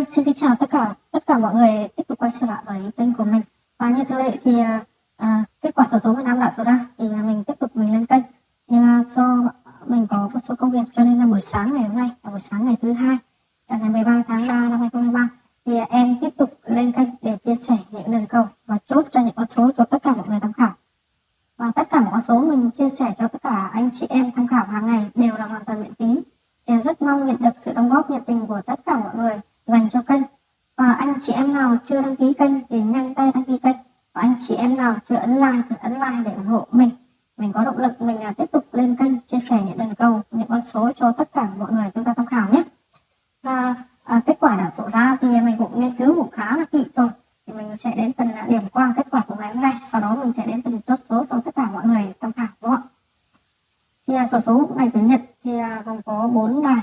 Vâng, xin kính chào tất cả tất cả mọi người tiếp tục quay trở lại với kênh của mình. Và như thường lệ thì à, kết quả sổ số Việt Nam đã số ra thì mình tiếp tục mình lên kênh. Nhưng à, do mình có một số công việc cho nên là buổi sáng ngày hôm nay là buổi sáng ngày thứ hai ngày 13 tháng 3 năm 2023 thì em tiếp tục lên kênh để chia sẻ những đường cầu và chốt cho những con số cho tất cả mọi người tham khảo. Và tất cả mọi con số mình chia sẻ cho tất cả anh chị em tham khảo hàng ngày đều là hoàn toàn miễn phí. Thì rất mong nhận được sự đóng góp nhiệt tình của tất cả mọi người dành cho kênh. Và anh chị em nào chưa đăng ký kênh thì nhanh tay đăng ký kênh. Và anh chị em nào chưa ấn like thì ấn like để ủng hộ mình. Mình có động lực mình là tiếp tục lên kênh chia sẻ những đơn cầu những con số cho tất cả mọi người chúng ta tham khảo nhé. Và à, kết quả đã sổ ra thì mình cũng nghiên cứu cũng khá là kỹ rồi. Thì mình sẽ đến phần à, điểm qua kết quả của ngày hôm nay. Sau đó mình sẽ đến phần chốt số cho tất cả mọi người tham khảo đúng không ạ? Thì à, sổ số ngày chủ nhật thì à, gồm có bốn đài.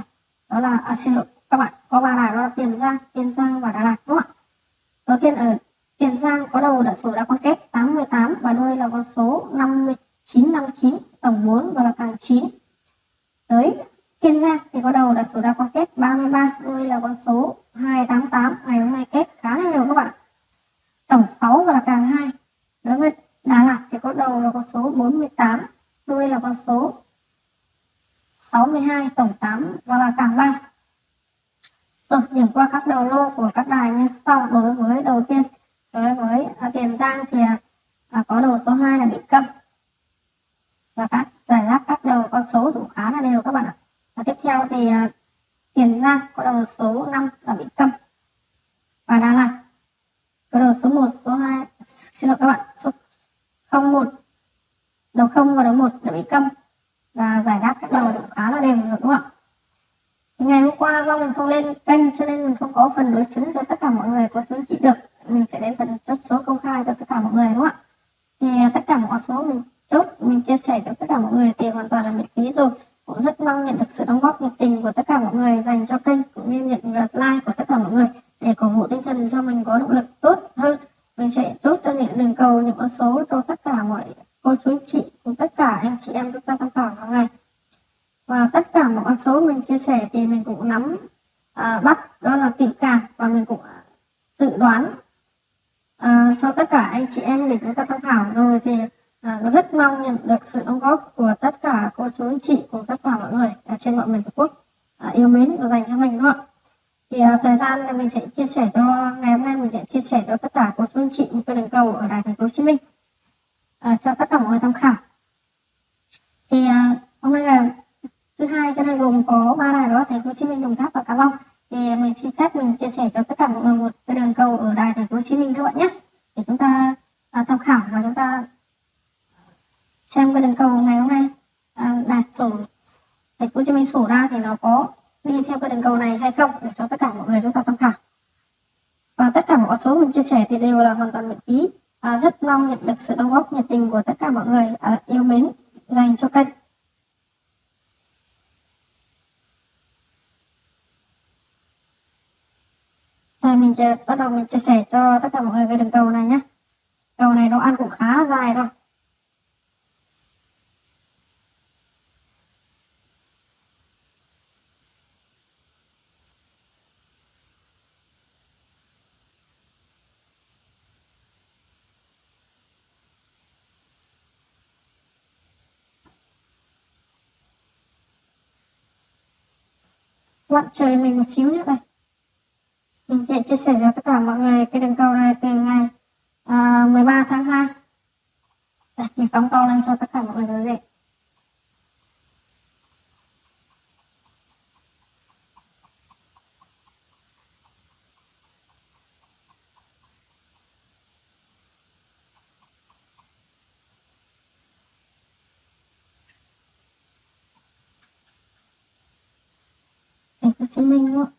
Đó là à, xin lỗi các bạn, có ba đài đó là tiền giang tiền giang và đà lạt, đúng không ạ? Đầu tiên ở tiền giang có đầu đã số đã con kép 88 và đuôi là con số 5959 tổng 4 và là càng 9 tới Kiên Giang thì có đầu là số đã con kép 33 đuôi là con số 288 ngày hôm nay kép khá là nhiều các bạn tổng 6 và là càng 2 đối với Đà Lạt thì có đầu là con số 48 đuôi là con số 62 tổng 8 và là càng 3 rồi điểm qua các đầu lô của các đài như sau. Đối với đầu tiên đối với à, tiền giang thì à, có đầu số 2 là bị câm và các giải rác các đầu con số cũng khá là đều các bạn ạ. Và tiếp theo thì à, tiền giang có đầu số 5 là bị câm và đà lạt có đầu số 1 số 2 xin lỗi các bạn số 01 đầu 0 và đầu 1 là bị câm và giải rác các đầu cũng khá là đều rồi đúng không ạ? Ngày hôm qua do mình không lên kênh cho nên mình không có phần đối chứng cho tất cả mọi người có chứng chỉ được. Mình sẽ đến phần chốt số công khai cho tất cả mọi người, đúng không ạ? Thì à, tất cả mọi số mình chốt, mình chia sẻ cho tất cả mọi người thì hoàn toàn là miễn phí rồi. Cũng rất mong nhận được sự đóng góp nhiệt tình của tất cả mọi người dành cho kênh cũng như nhận được like của tất cả mọi người để cổ vũ tinh thần cho mình có động lực tốt hơn. Mình sẽ chốt cho những đường cầu, những con số cho tất cả mọi cô chú chị cùng tất cả anh chị em chúng ta tham khảo hàng ngày và tất cả mọi con số mình chia sẻ thì mình cũng nắm à, bắt đó là kỹ càng và mình cũng à, dự đoán à, cho tất cả anh chị em để chúng ta tham khảo. Rồi thì à, rất mong nhận được sự đóng góp của tất cả cô chú anh chị cùng tất cả mọi người ở trên mọi miền tổ quốc à, yêu mến và dành cho mình đúng không ạ? Thì à, thời gian thì mình sẽ chia sẻ cho ngày hôm nay mình sẽ chia sẻ cho tất cả cô chú anh chị một cái đường cầu ở đài thành phố hồ chí minh à, cho tất cả mọi người tham khảo. Thì à, hôm nay là thứ hai cho nên gồm có ba đài đó thành phố hồ chí minh đồng tháp và cà mau thì mình xin phép mình chia sẻ cho tất cả mọi người một cái đường cầu ở đài thành phố hồ chí minh các bạn nhé. Để chúng ta à, tham khảo và chúng ta xem cái đường cầu ngày hôm nay. À, đạt sổ thành phố hồ chí minh sổ ra thì nó có đi theo cái đường cầu này hay không để cho tất cả mọi người chúng ta tham khảo. Và tất cả mọi số mình chia sẻ thì đều là hoàn toàn miễn phí. À, rất mong nhận được sự đóng góp nhiệt tình của tất cả mọi người à, yêu mến dành cho kênh Thì mình sẽ bắt đầu mình chia sẻ cho tất cả mọi người cái đường cầu này nhé. Cầu này nó ăn cũng khá dài rồi. bạn trời mình một xíu nữa đây mình sẽ chia sẻ cho tất cả mọi người cái đường cầu này từ ngày ờ, uh, 13 tháng 2 đây, mình phóng to lên cho tất cả mọi người dấu dễ Hồ Chí Minh đúng không?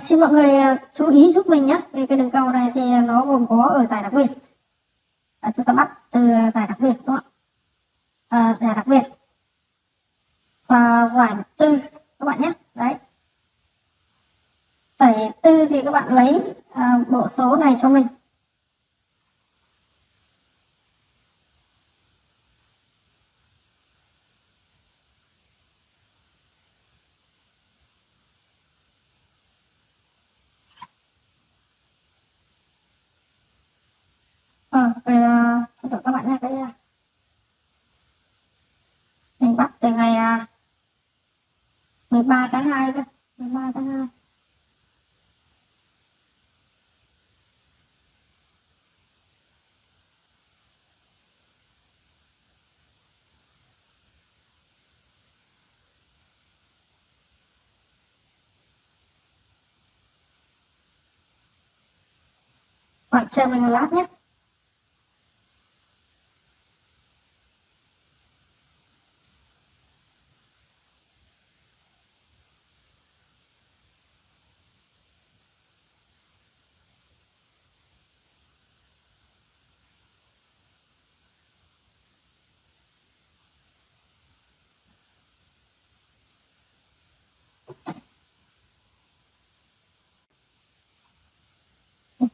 Xin mọi người ờ, chú ý giúp mình nhé về cái đường cầu này thì nó gồm có ở giải đặc biệt. À, chúng ta bắt từ giải đặc biệt đúng không ạ? À, giải đặc biệt. Và giải tư các bạn nhé đấy. Giải tư thì các bạn lấy à, bộ số này cho mình. Ờ về uh, ờ, xin lỗi các bạn nha đây uh, mình bắt từ ngày ờ, 13 tháng 2 cơ 13 tháng 2 Bạn chờ mình một lát nhé.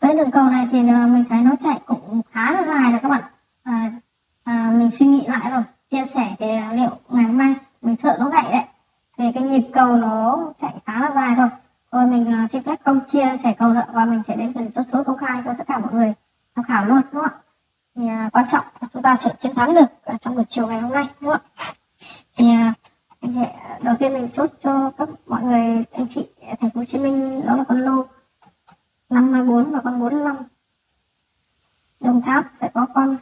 Cái đường cầu này thì à, mình thấy nó chạy cũng khá là dài rồi các bạn. À, à, mình suy nghĩ lại rồi chia sẻ thì à, liệu ngày hôm nay mình sợ nó gãy đấy. Vì cái nhịp cầu nó chạy khá là dài rồi. Rồi mình uh, xin phép không chia sẻ cầu nữa và mình sẽ đến phần chốt số công khai cho tất cả mọi người tham khảo luôn đúng không ạ? Thì uh, quan trọng là chúng ta sẽ chiến thắng được uh, trong buổi chiều ngày hôm nay đúng không ạ? Thì uh, đầu tiên mình chốt cho các mọi người anh chị thành phố Hồ Chí Minh đó là con lô 54 và con 45 Đồng Tháp sẽ có con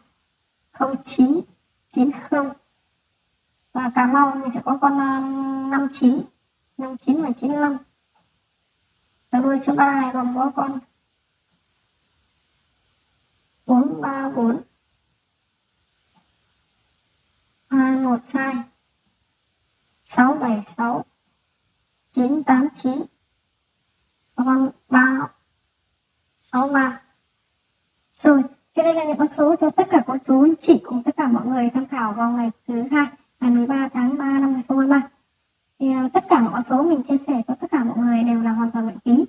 0990 và Cà Mau mình sẽ có con 59 59 và 95 và đuôi số 32 gồm có con 434 212 676 989 và con 3 63 rồi cho đây là những con số cho tất cả cô chú anh chị cùng tất cả mọi người tham khảo vào ngày thứ hai ngày 13 tháng 3 năm 2023 thì à, tất cả mọi con số mình chia sẻ cho tất cả mọi người đều là hoàn toàn miễn phí.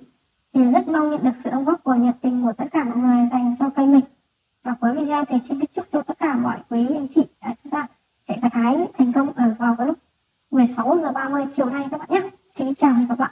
Thì rất mong nhận được sự đóng góp của nhiệt tình của tất cả mọi người dành cho kênh mình. Và cuối video thì xin kính chúc cho tất cả mọi quý anh chị à, chúng ta sẽ gặt hái thành công ở vào cái lúc 16 giờ 30 chiều nay các bạn nhé. Xin chào các bạn